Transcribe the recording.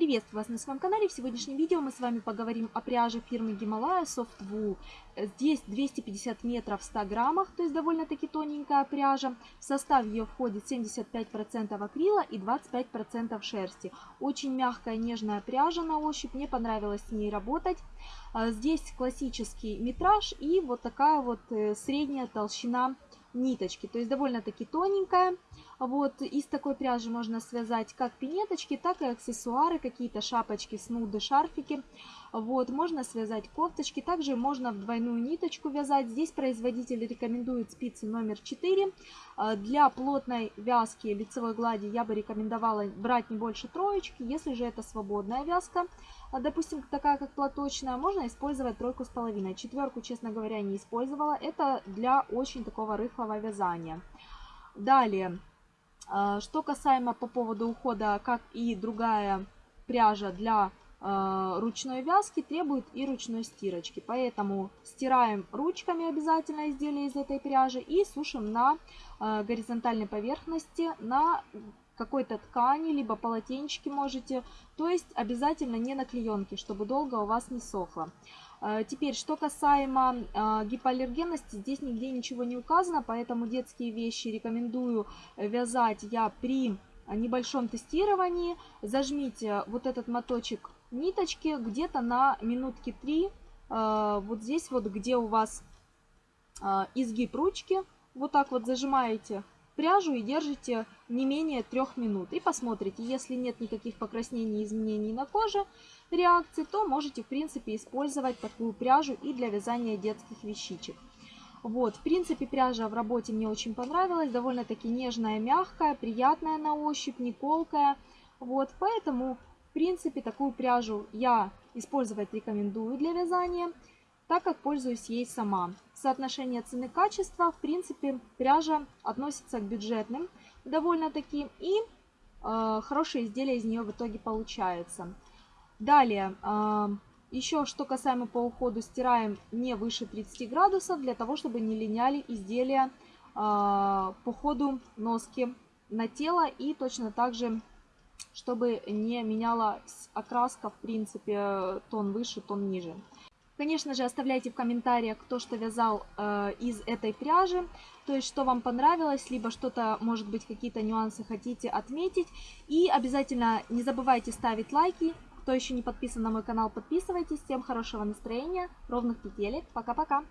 Приветствую вас на своем канале. В сегодняшнем видео мы с вами поговорим о пряже фирмы Гималая Soft Wool. Здесь 250 метров в 100 граммах, то есть довольно-таки тоненькая пряжа. В состав ее входит 75% акрила и 25% шерсти. Очень мягкая, нежная пряжа на ощупь. Мне понравилось с ней работать. А, здесь классический метраж и вот такая вот э, средняя толщина ниточки. То есть довольно-таки тоненькая. Вот из такой пряжи можно связать как пинеточки, так и аксессуары, какие-то шапочки, снуды, шарфики. Вот, можно связать кофточки. Также можно в двойную ниточку вязать. Здесь производитель рекомендует спицы номер 4. А, для плотной вязки лицевой глади я бы рекомендовала брать не больше троечки. Если же это свободная вязка, а, допустим, такая как платочная, можно использовать тройку с половиной. Четверку, честно говоря, не использовала. Это для очень такого рыхлого вязания. Далее. А, что касаемо по поводу ухода, как и другая пряжа для а, ручной вязки требует и ручной стирочки. Поэтому стираем ручками обязательно изделие из этой пряжи и сушим на а, горизонтальной поверхности на какой-то ткани, либо полотенчики можете. То есть обязательно не на клеенке, чтобы долго у вас не сохло. Э, теперь, что касаемо э, гипоаллергенности, здесь нигде ничего не указано, поэтому детские вещи рекомендую вязать я при небольшом тестировании. Зажмите вот этот моточек ниточки где-то на минутки 3, э, вот здесь вот, где у вас изгиб ручки, вот так вот зажимаете пряжу и держите не менее трех минут. И посмотрите, если нет никаких покраснений и изменений на коже, реакции, то можете в принципе использовать такую пряжу и для вязания детских вещичек. Вот, в принципе, пряжа в работе мне очень понравилась, довольно-таки нежная, мягкая, приятная на ощупь, не колкая. Вот, поэтому, в принципе, такую пряжу я использовать рекомендую для вязания, так как пользуюсь ей сама. Соотношение цены-качества, в принципе, пряжа относится к бюджетным довольно-таки, и э, хорошие изделия из нее в итоге получаются. Далее, а, еще что касаемо по уходу, стираем не выше 30 градусов, для того, чтобы не линяли изделия а, по ходу носки на тело и точно так же, чтобы не меняла окраска, в принципе, тон выше, тон ниже. Конечно же, оставляйте в комментариях, кто что вязал э, из этой пряжи, то есть что вам понравилось, либо что-то, может быть, какие-то нюансы хотите отметить. И обязательно не забывайте ставить лайки, кто еще не подписан на мой канал, подписывайтесь. Всем хорошего настроения, ровных петелек. Пока-пока.